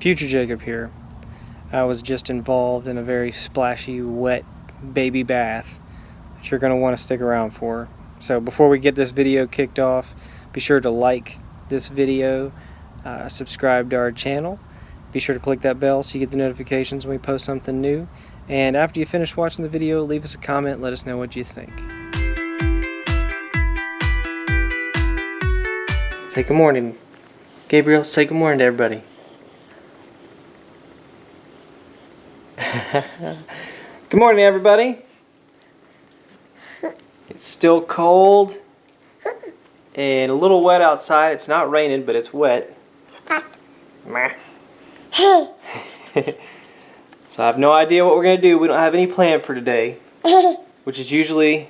Future Jacob here. I was just involved in a very splashy, wet baby bath that you're going to want to stick around for. So before we get this video kicked off, be sure to like this video, uh, subscribe to our channel, be sure to click that bell so you get the notifications when we post something new, and after you finish watching the video, leave us a comment, let us know what you think. Say good morning. Gabriel, say good morning to everybody. good morning, everybody. It's still cold and a little wet outside. It's not raining, but it's wet. So I have no idea what we're going to do. We don't have any plan for today, which is usually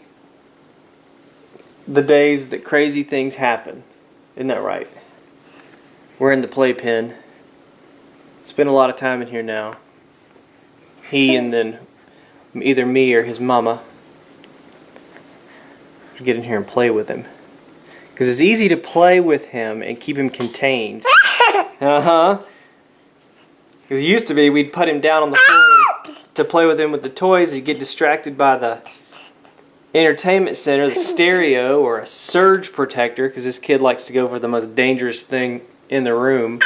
the days that crazy things happen. Isn't that right? We're in the playpen. Spend a lot of time in here now. He and then either me or his mama get in here and play with him. Because it's easy to play with him and keep him contained. Uh-huh. Because it used to be we'd put him down on the floor to play with him with the toys. He'd get distracted by the entertainment center, the stereo, or a surge protector, because this kid likes to go for the most dangerous thing in the room.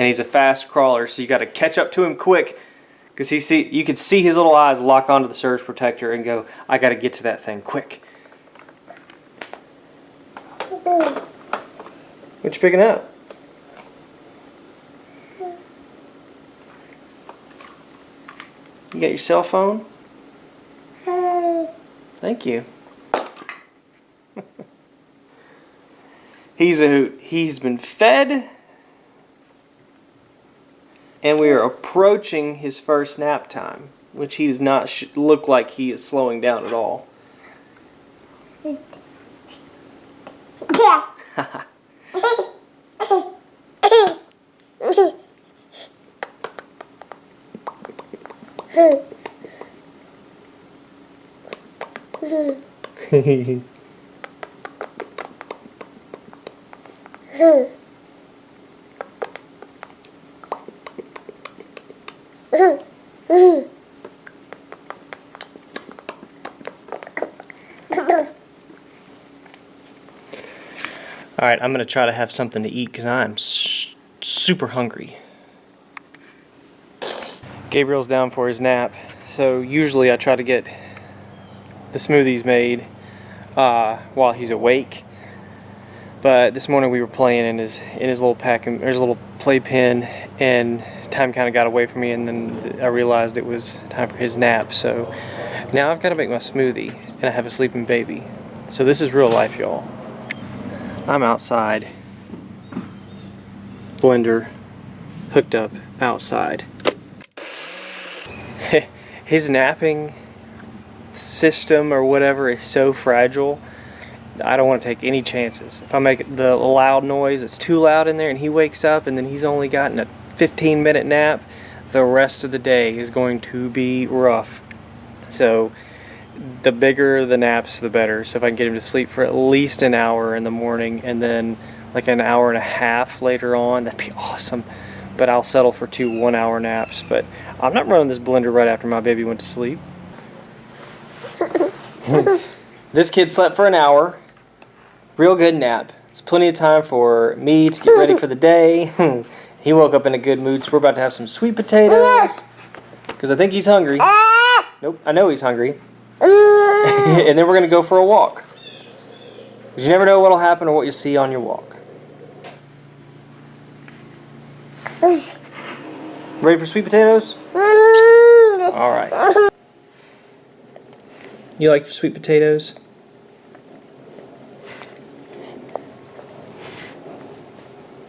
And he's a fast crawler, so you got to catch up to him quick, because he see you could see his little eyes lock onto the surge protector and go, "I got to get to that thing quick." What you picking up? You got your cell phone? Thank you. He's a hoot. He's been fed. And we are approaching his first nap time, which he does not look like he is slowing down at all. Alright, I'm going to try to have something to eat because I'm super hungry. Gabriel's down for his nap, so usually I try to get the smoothies made uh, while he's awake. But this morning we were playing in his in his little pack and a little playpen and time kind of got away from me and then I realized it was time for his nap. So now I've got to make my smoothie and I have a sleeping baby. So this is real life, y'all. I'm outside. Blender hooked up outside. his napping system or whatever is so fragile. I don't want to take any chances. If I make the loud noise, it's too loud in there and he wakes up and then he's only gotten a 15 minute nap, the rest of the day is going to be rough. So the bigger the naps, the better. So if I can get him to sleep for at least an hour in the morning and then like an hour and a half later on, that'd be awesome. But I'll settle for two one hour naps. But I'm not running this blender right after my baby went to sleep. this kid slept for an hour. Real good nap. It's plenty of time for me to get ready for the day. he woke up in a good mood, so we're about to have some sweet potatoes. Because I think he's hungry. Ah! Nope, I know he's hungry. and then we're going to go for a walk. Because you never know what will happen or what you'll see on your walk. Ready for sweet potatoes? Alright. You like your sweet potatoes?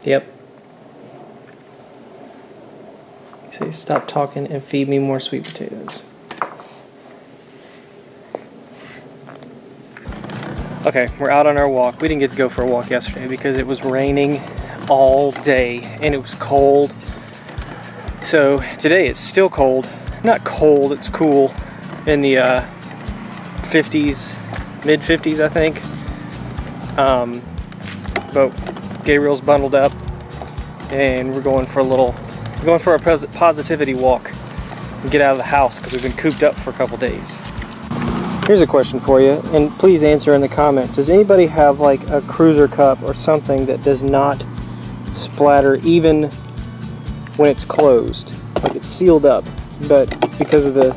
Yep. Say stop talking and feed me more sweet potatoes. Okay, we're out on our walk. We didn't get to go for a walk yesterday because it was raining all day and it was cold. So today it's still cold. Not cold, it's cool in the uh, 50s, mid 50s, I think. Um, but Gabriel's bundled up, and we're going for a little, going for a positivity walk and get out of the house because we've been cooped up for a couple days. Here's a question for you, and please answer in the comments. Does anybody have like a cruiser cup or something that does not splatter even when it's closed? Like it's sealed up, but because of the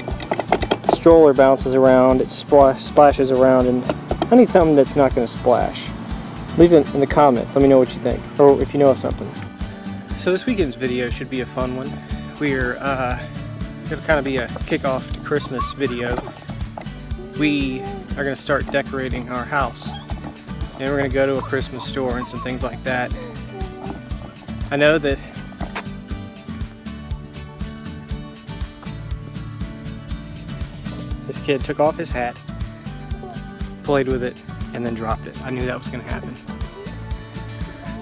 stroller bounces around, it splashes around, and I need something that's not going to splash. Leave it in the comments. Let me know what you think, or if you know of something. So this weekend's video should be a fun one. We're uh, to kind of be a kickoff to Christmas video. We are going to start decorating our house. And we're going to go to a Christmas store and some things like that. I know that this kid took off his hat, played with it, and then dropped it. I knew that was going to happen.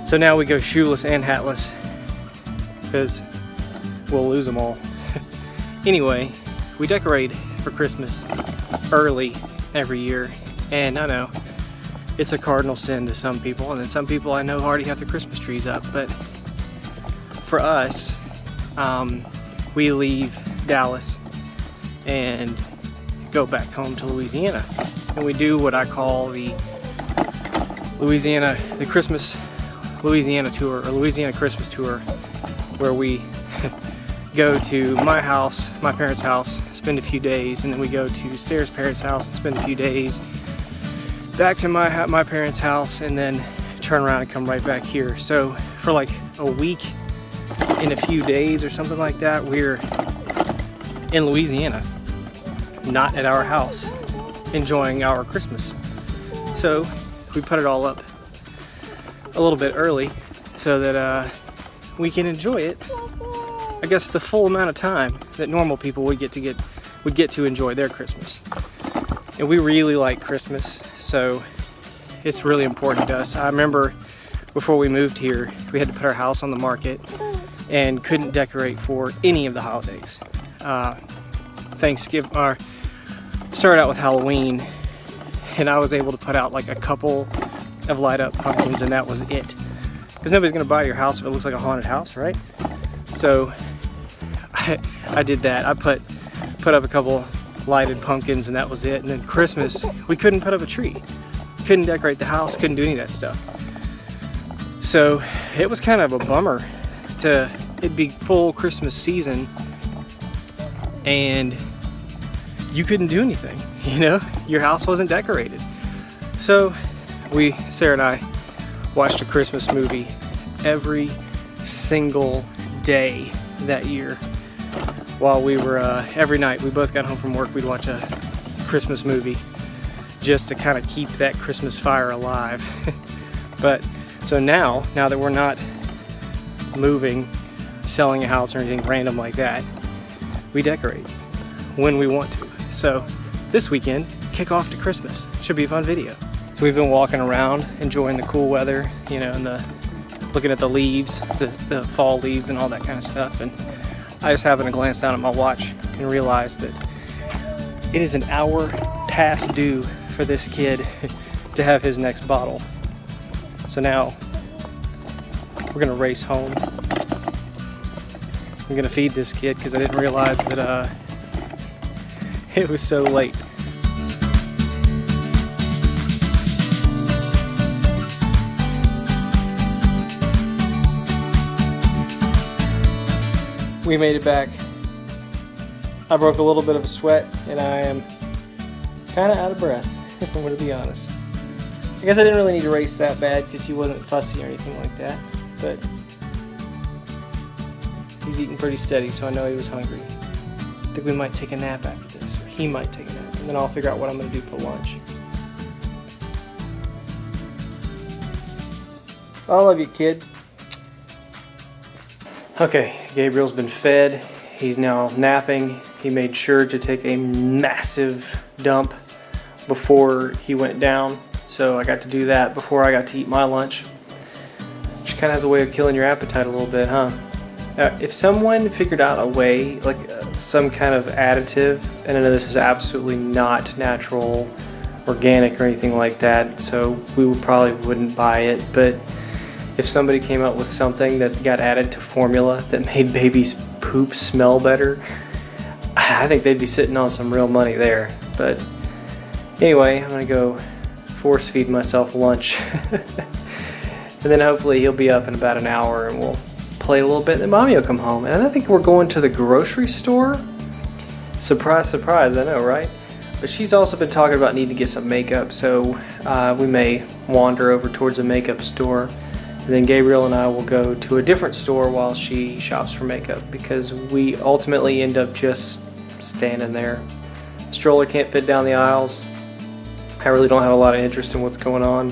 So now we go shoeless and hatless because we'll lose them all. anyway, we decorate for Christmas early every year. And I know it's a cardinal sin to some people and then some people I know already have the Christmas trees up but for us um, we leave Dallas and go back home to Louisiana. And we do what I call the Louisiana, the Christmas Louisiana tour or Louisiana Christmas tour where we go to my house, my parents' house, spend a few days, and then we go to Sarah's parents' house and spend a few days, back to my my parents' house, and then turn around and come right back here. So for like a week in a few days or something like that, we're in Louisiana, not at our house, enjoying our Christmas. So we put it all up a little bit early so that uh, we can enjoy it I guess the full amount of time that normal people would get to get would get to enjoy their Christmas and we really like Christmas so it's really important to us I remember before we moved here we had to put our house on the market and couldn't decorate for any of the holidays uh, Thanksgiving or started out with Halloween and I was able to put out like a couple of light up pumpkins and that was it. Because nobody's gonna buy your house if it looks like a haunted house, right? So I, I did that. I put put up a couple lighted pumpkins and that was it. And then Christmas, we couldn't put up a tree. Couldn't decorate the house, couldn't do any of that stuff. So it was kind of a bummer to it'd be full Christmas season and you couldn't do anything, you know? Your house wasn't decorated. So we, Sarah and I, watched a Christmas movie every single day that year while we were, uh, every night we both got home from work, we'd watch a Christmas movie just to kind of keep that Christmas fire alive. but so now, now that we're not moving, selling a house or anything random like that, we decorate when we want to. So this weekend, kick off to Christmas. Should be a fun video. So we've been walking around, enjoying the cool weather, you know, and the looking at the leaves, the, the fall leaves and all that kind of stuff. And I just happened to glance down at my watch and realize that it is an hour past due for this kid to have his next bottle. So now we're gonna race home. I'm gonna feed this kid because I didn't realize that uh, it was so late. We made it back. I broke a little bit of a sweat and I am kind of out of breath, if I'm going to be honest. I guess I didn't really need to race that bad because he wasn't fussy or anything like that, but he's eating pretty steady so I know he was hungry. I think we might take a nap after this, or he might take a nap, and then I'll figure out what I'm going to do for lunch. I love you, kid. Okay, Gabriel's been fed. He's now napping. He made sure to take a massive dump before he went down. So I got to do that before I got to eat my lunch. Which kind of has a way of killing your appetite a little bit, huh? Uh, if someone figured out a way, like uh, some kind of additive, and I know this is absolutely not natural, organic or anything like that, so we would probably wouldn't buy it, but if somebody came up with something that got added to formula that made babies poop smell better, I think they'd be sitting on some real money there. But anyway, I'm gonna go force feed myself lunch. and then hopefully he'll be up in about an hour and we'll play a little bit and mommy will come home. And I think we're going to the grocery store. Surprise, surprise, I know, right? But she's also been talking about needing to get some makeup, so uh, we may wander over towards a makeup store. And then Gabriel and I will go to a different store while she shops for makeup because we ultimately end up just standing there. Stroller can't fit down the aisles. I really don't have a lot of interest in what's going on.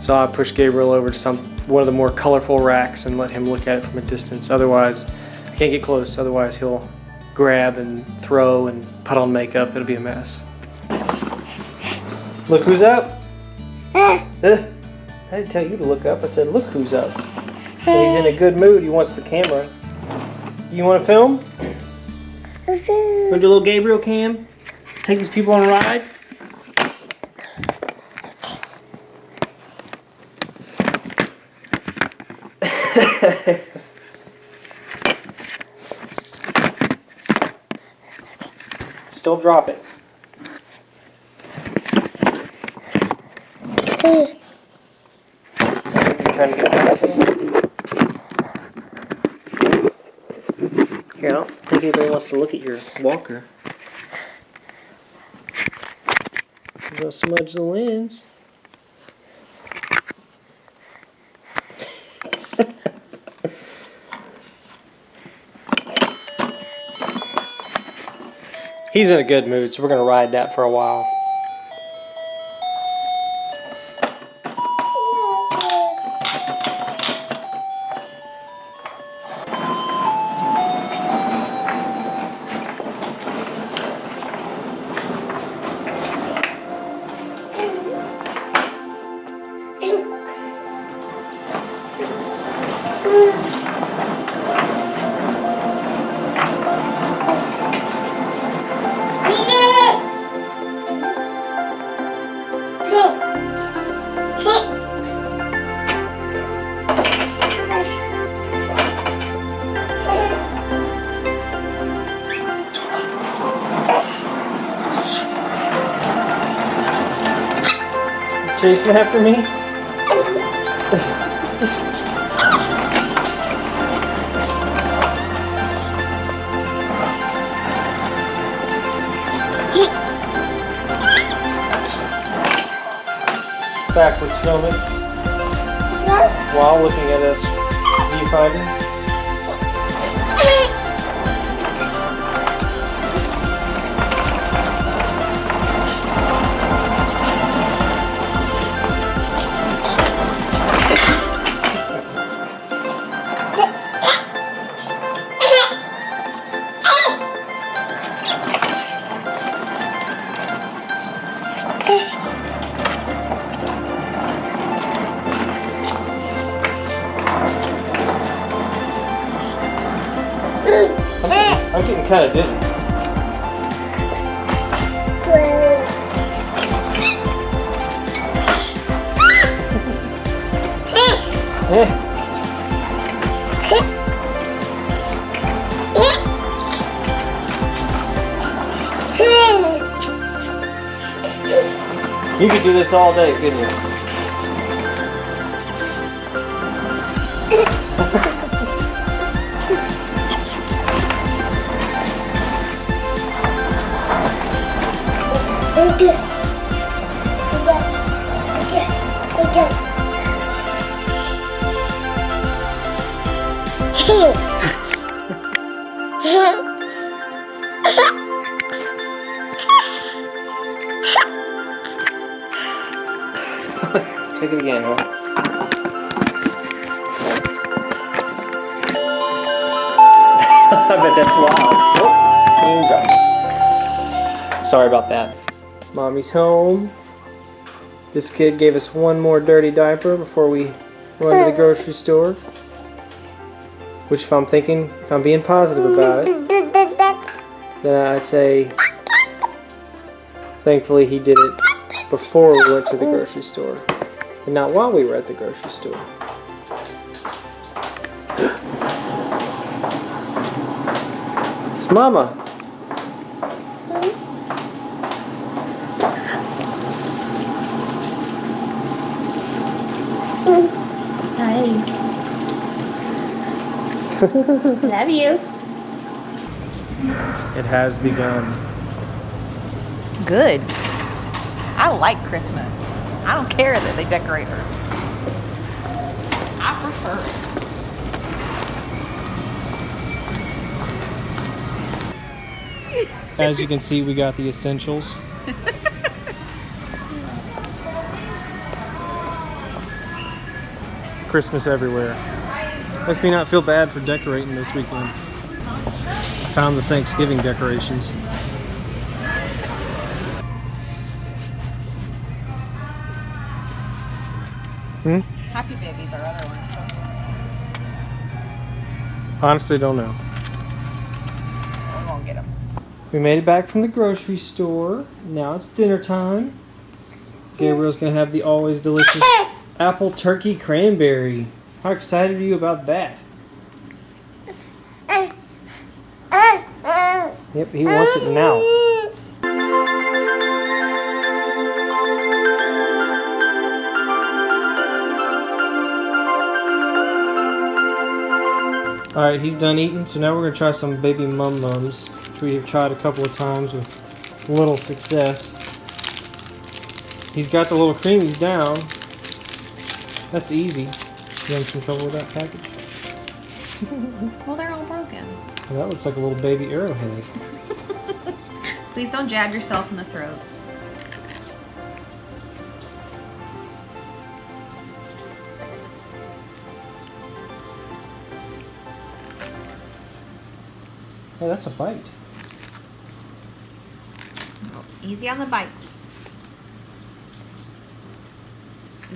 So I push Gabriel over to some one of the more colorful racks and let him look at it from a distance. Otherwise, I can't get close. Otherwise, he'll grab and throw and put on makeup. It'll be a mess. Look who's up. Uh, I didn't tell you to look up. I said, look who's up. And he's in a good mood. He wants the camera. You want to film? Want to do a little Gabriel cam? Take these people on a ride? Don't drop it. Trying to get Here, I don't think anybody wants to look at your walker. You're gonna smudge the lens. He's in a good mood, so we're gonna ride that for a while. Chasing after me? Backwards filming. While looking at us viewfinder. Kind of dizzy. You could do this all day, couldn't you? I bet that's loud. Oh, Sorry about that. Mommy's home. This kid gave us one more dirty diaper before we run to the grocery store. Which if I'm thinking, if I'm being positive about it, then I say, thankfully he did it before we went to the grocery store. And not while we were at the grocery store. It's Mama. Hi. Love you. It has begun. Good. I like Christmas. I don't care that they decorate her. As you can see, we got the essentials. Christmas everywhere. Makes me not feel bad for decorating this weekend. I found the Thanksgiving decorations. Hmm? Happy babies are other ones. Honestly, don't know. We won't get them. We made it back from the grocery store. Now it's dinner time. Gabriel's gonna have the always delicious apple turkey cranberry. How excited are you about that? Yep, he wants it now. Alright, he's done eating, so now we're gonna try some baby mum mums, which we have tried a couple of times with little success. He's got the little creamies down. That's easy. You having some trouble with that package? Well, they're all broken. Well, that looks like a little baby arrowhead. Please don't jab yourself in the throat. Oh, that's a bite. Easy on the bikes.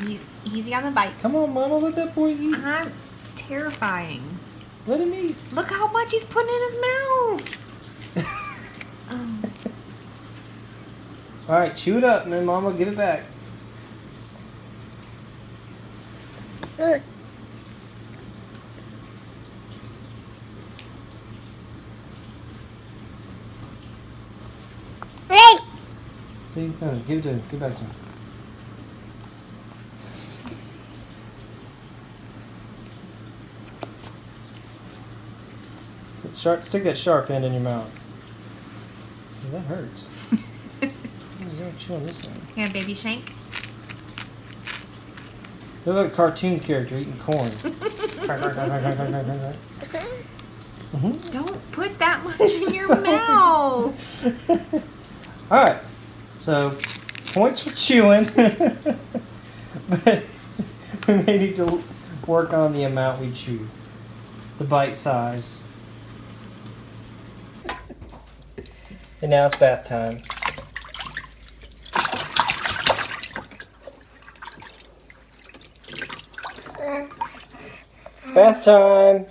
E- Easy on the bites. Come on, Mama, let that boy eat. I'm, it's terrifying. Let him eat. Look how much he's putting in his mouth. Um. Oh. Alright, chew it up, and then Mama, give it back. See? No, give it to him. Give it back to him. Sharp, stick that sharp end in your mouth. See, that hurts. Chew on this end? Here, baby shank. Look like a cartoon character eating corn. Mhm. Don't put that much in your mouth. Alright, so points for chewing. but we may need to work on the amount we chew, the bite size. And now it's bath time. Bath time.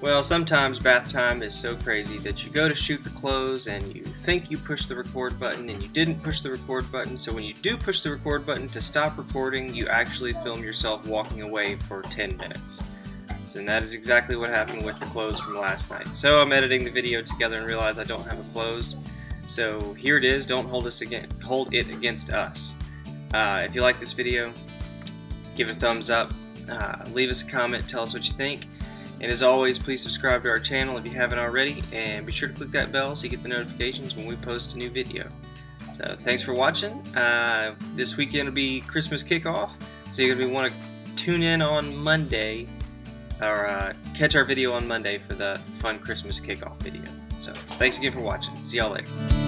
Well, sometimes bath time is so crazy that you go to shoot the close and you think you pushed the record button and you didn't push the record button. So when you do push the record button to stop recording, you actually film yourself walking away for 10 minutes. So that is exactly what happened with the close from last night. So I'm editing the video together and realize I don't have a close. So here it is. Don't hold us again. Hold it against us. Uh, if you like this video, give it a thumbs up. Uh, leave us a comment. Tell us what you think. And as always, please subscribe to our channel if you haven't already, and be sure to click that bell so you get the notifications when we post a new video. So thanks for watching. Uh, this weekend will be Christmas kickoff, so you're gonna want to tune in on Monday, or uh, catch our video on Monday for the fun Christmas kickoff video. So thanks again for watching. See y'all later.